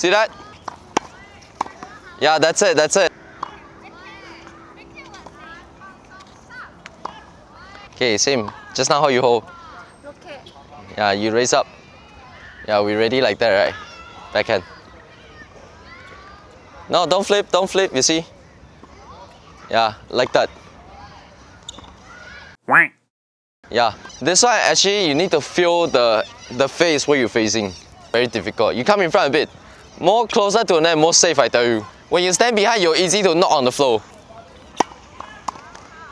See that? Yeah, that's it, that's it. Okay, same. Just now how you hold. Okay. Yeah, you raise up. Yeah, we ready like that, right? Backhand. No, don't flip, don't flip, you see? Yeah, like that. Yeah, this one actually you need to feel the, the face where you're facing. Very difficult. You come in front a bit. More closer to the net, more safe I tell you. When you stand behind, you're easy to knock on the floor.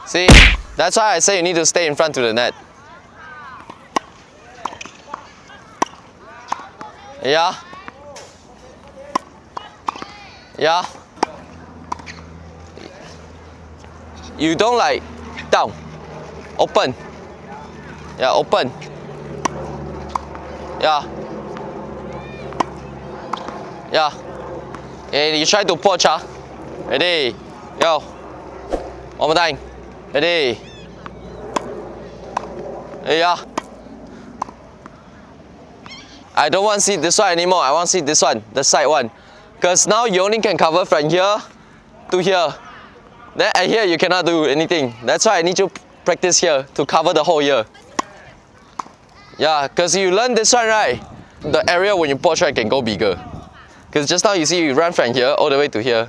See? That's why I say you need to stay in front to the net. Yeah. Yeah. You don't like down. Open. Yeah, open. Yeah. Yeah. And you try to poach, ah. Ready? Go. One more time. Ready? Yeah. I don't want to see this one anymore. I want to see this one, the side one. Because now you only can cover from here to here. Then at here you cannot do anything. That's why I need you practice here to cover the whole year. Yeah, because you learn this one, right? The area when you poach right can go bigger. Because just now you see you run from here all the way to here.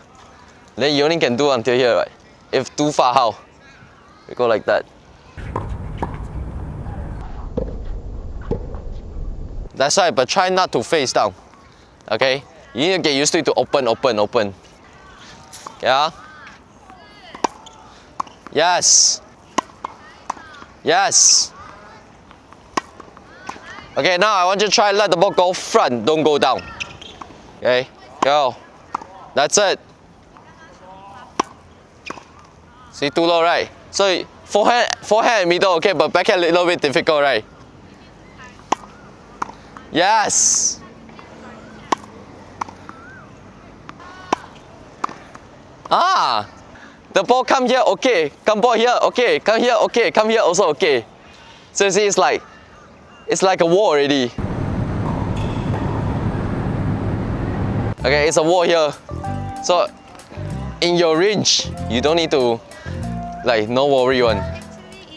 Then you only can do until here, right? If too far, how? We go like that. That's right, but try not to face down. Okay? You need to get used to it to open, open, open. Yeah? Yes. Yes. Okay, now I want you to try let the ball go front, don't go down. Okay, go. That's it. See, too low, right? So forehand, forehand and middle, okay, but backhand a little bit difficult, right? Yes. Ah, the ball come here, okay. Come ball here, okay. Come here, okay. Come here also, okay. So see, it's like, it's like a wall already. Okay, it's a wall here. So in your range, you don't need to like no worry one.